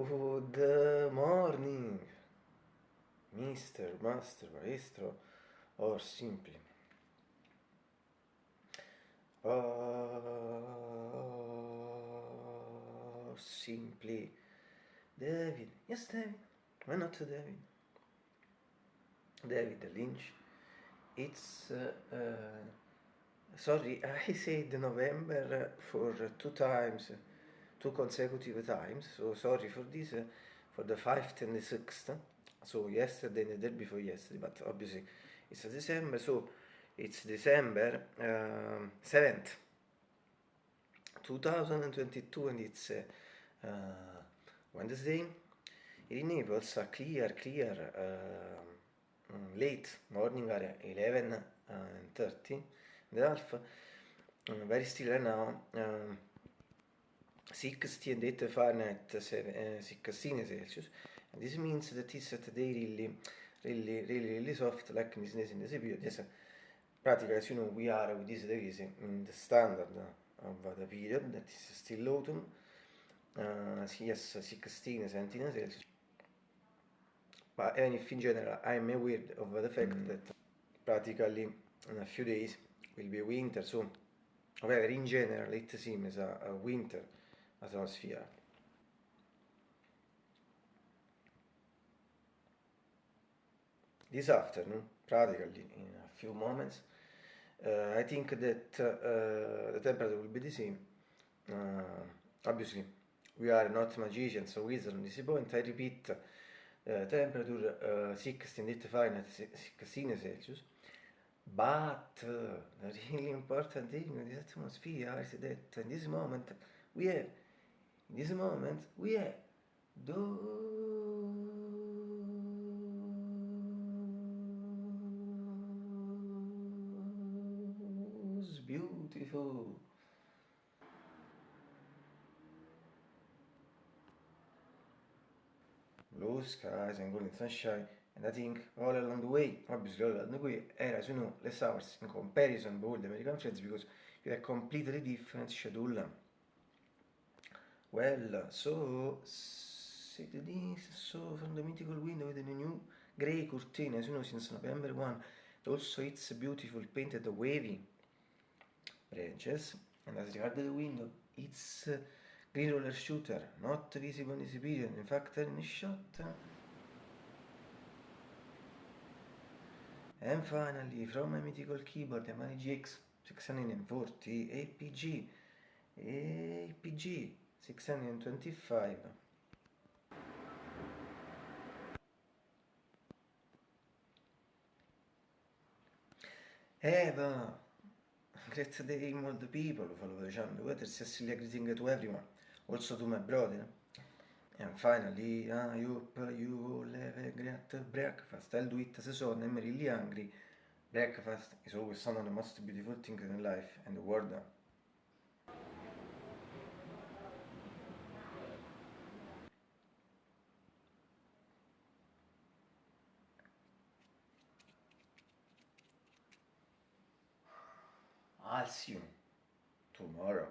Good morning, Mr. Master, Maestro, or simply. Or simply David. Yes, David. Why not David? David Lynch. It's uh, uh, sorry, I said November for two times two consecutive times. So sorry for this, uh, for the fifth and the sixth. So yesterday and the day before yesterday, but obviously it's December. So it's December um, 7th, 2022, and it's uh, uh, Wednesday. In Naples, a clear, clear, uh, late morning at 11 uh, and 30 the half. very still right now. Um, 16 data Fahrenheit, uh, 16 Celsius. This means that it's at day really, really, really, really soft, like in this, in this period. Yes, practically, as you know, we are with this degrees in the standard of the period, that is still autumn. Uh, yes, 16, 17 Celsius. But even if in general I am aware of the fact mm. that practically in a few days will be winter, so however, in general, it seems a, a winter atmosphere. This afternoon, practically in a few moments, uh, I think that uh, the temperature will be the same. Uh, obviously, we are not magicians or wizards on this point. I repeat, uh, temperature uh, 16 Fahrenheit, 16 Celsius. But uh, the really important thing in this atmosphere is that in this moment we have in this moment we have those beautiful. Blue skies and golden sunshine and I think all along the way, obviously all along the way, era you know less hours in comparison with the American friends because you have completely different schedule well, so set this so from the mythical window with the new grey curtain, as you know, since November 1. Also, it's beautiful painted wavy branches. And as regards the window, it's uh, green roller shooter, not visible in this period. In fact, in the shot. And finally, from my mythical keyboard, the Mani GX 640 APG. APG 625 Eva great day all the people follow the channel whether Cecilia greeting to everyone? Also to my brother. And finally I hope you all have a great breakfast. I'll do it as a son I'm really hungry breakfast is always one of the most beautiful things in life and the world I'll see you tomorrow.